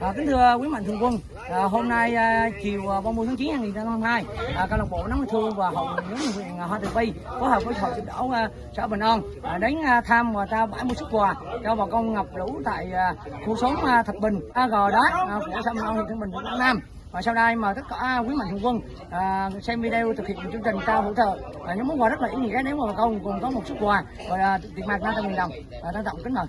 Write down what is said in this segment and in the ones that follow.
À, kính thưa quý mạnh thường quân, à, hôm nay à, chiều à, 30 tháng 9 năm 2022, à, câu lạc bộ nắm thương và hội nhóm huyện à, Hoa Từ Vi phối hợp với hội giúp đỡ à, xã Bình An à, đến à, thăm và trao 70 xuất quà cho bà con ngập lũ tại à, khu xóm à, Thạch Bình, à, Gò Đá à, của xã Bình An huyện Thăng Bình, tỉnh Quảng Nam. Và sau đây mà tất cả quý mạnh thường quân à, xem video thực hiện chương trình trao hỗ trợ à, những món quà rất là ý nghĩa nếu mà bà con cùng có một xuất quà và à, tiền mặt 500 000 đồng. À, trân trọng kính mời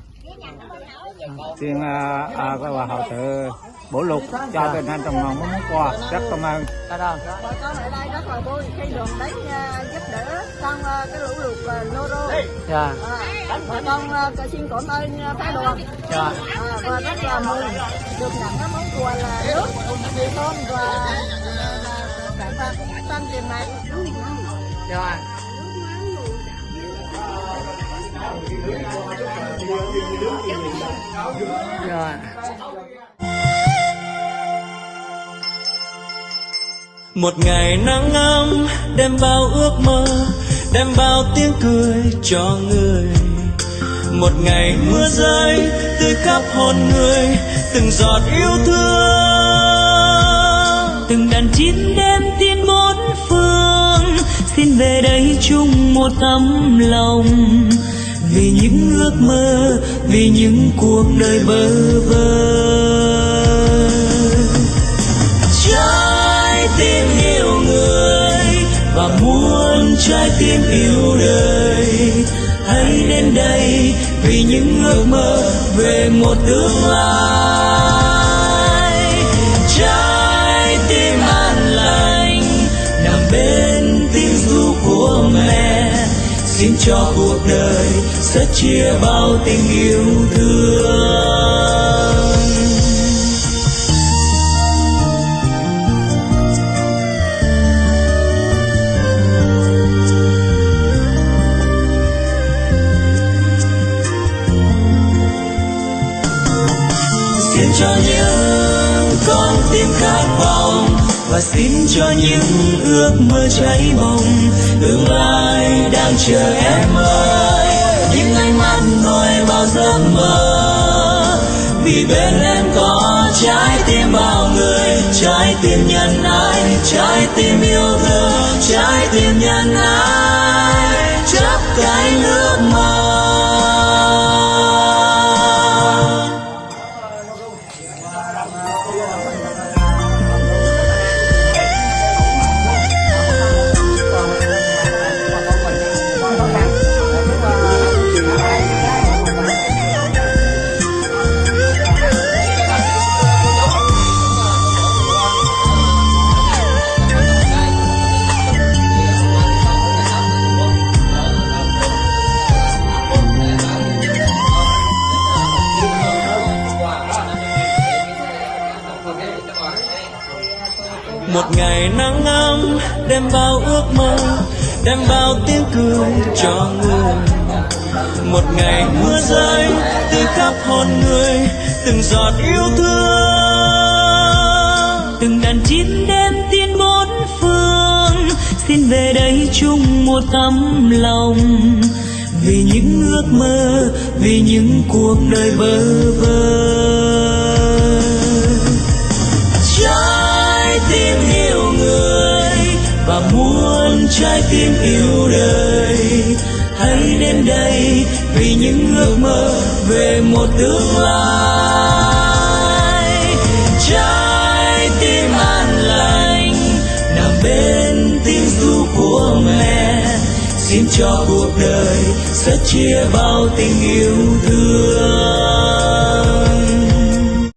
xin à, à, hòa hậu tự bổ lục cho tình hình trong lòng món quà rất cảm ơn bà con ở đây rất là vui khi đoàn đến à, giúp đỡ trong à, cái lũ lụt uh, Noro Dạ. à, bà con à, xin cảm ơn à, phái đoàn Dạ. à, và rất là mừng được nhận cái món quà là nước mì tôm và à, cả và tăng tiền mặt Dạ. Rồi. Một ngày nắng ấm đem bao ước mơ, đem bao tiếng cười cho người. Một ngày mưa rơi tươi khắp hồn người, từng giọt yêu thương. Từng đàn chim đêm tin bốn phương, xin về đây chung một tấm lòng vì những ước mơ, vì những cuộc đời bơ vơ. Trái tim yêu người và muốn trái tim yêu đời. Hãy đến đây vì những ước mơ về một tương lai. Xin cho cuộc đời sẽ chia bao tình yêu thương. Xin cho những và xin cho những ước mơ cháy bồng tương lai đang chờ em ơi. Những ánh mắt nuôi bao giấc mơ. Vì bên em có trái tim bao người, trái tim nhân ái, trái tim yêu thương, trái tim nhân ái. Chấp cái nước mơ một ngày nắng ấm đem bao ước mơ đem bao tiếng cười cho người. Một ngày mưa rơi từ khắp hồn người, từng giọt yêu thương. Từng đàn chim đêm tin bốn phương, xin về đây chung một tấm lòng. Vì những ước mơ, vì những cuộc đời bơ vơ. Trái tim yêu đời. Hãy đến đây vì những ước mơ về một tương lai. Trái tim an lành nằm bên tiếng ru của mẹ. Xin cho cuộc đời sẽ chia bao tình yêu thương.